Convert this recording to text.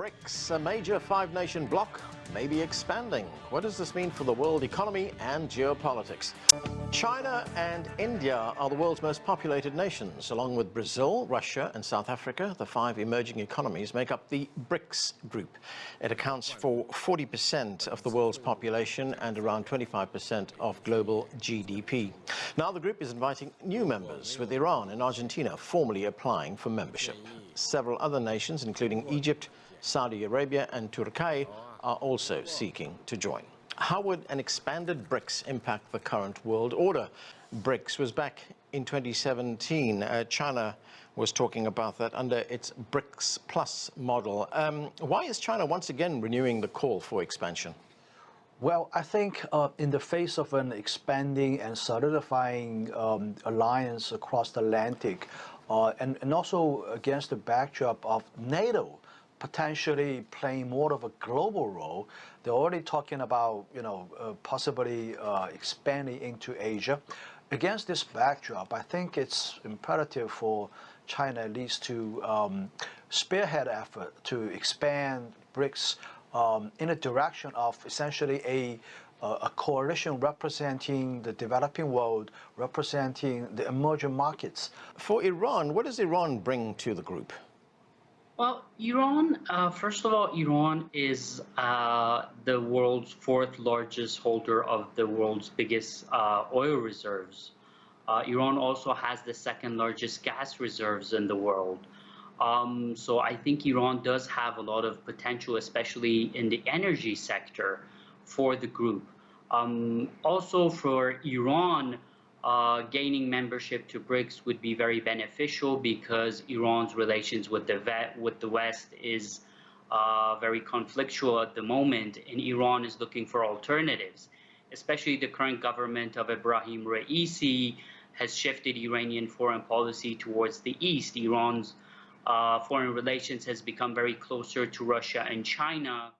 BRICS, a major five-nation bloc, may be expanding. What does this mean for the world economy and geopolitics? China and India are the world's most populated nations. Along with Brazil, Russia and South Africa, the five emerging economies make up the BRICS group. It accounts for 40% of the world's population and around 25% of global GDP. Now the group is inviting new members, with Iran and Argentina formally applying for membership. Several other nations, including Egypt, Saudi Arabia and Turkey are also seeking to join. How would an expanded BRICS impact the current world order? BRICS was back in 2017. Uh, China was talking about that under its BRICS Plus model. Um, why is China once again renewing the call for expansion? Well, I think uh, in the face of an expanding and solidifying um, alliance across the Atlantic, uh, and, and also against the backdrop of NATO potentially playing more of a global role. They're already talking about, you know, uh, possibly uh, expanding into Asia. Against this backdrop, I think it's imperative for China at least to um, spearhead effort to expand BRICS um, in a direction of essentially a a coalition representing the developing world, representing the emerging markets. For Iran, what does Iran bring to the group? Well, Iran, uh, first of all, Iran is uh, the world's fourth largest holder of the world's biggest uh, oil reserves. Uh, Iran also has the second largest gas reserves in the world. Um, so I think Iran does have a lot of potential, especially in the energy sector for the group. Um, also for Iran, uh, gaining membership to BRICS would be very beneficial because Iran's relations with the with the West is uh, very conflictual at the moment, and Iran is looking for alternatives. Especially the current government of Ebrahim Raisi has shifted Iranian foreign policy towards the east. Iran's uh, foreign relations has become very closer to Russia and China.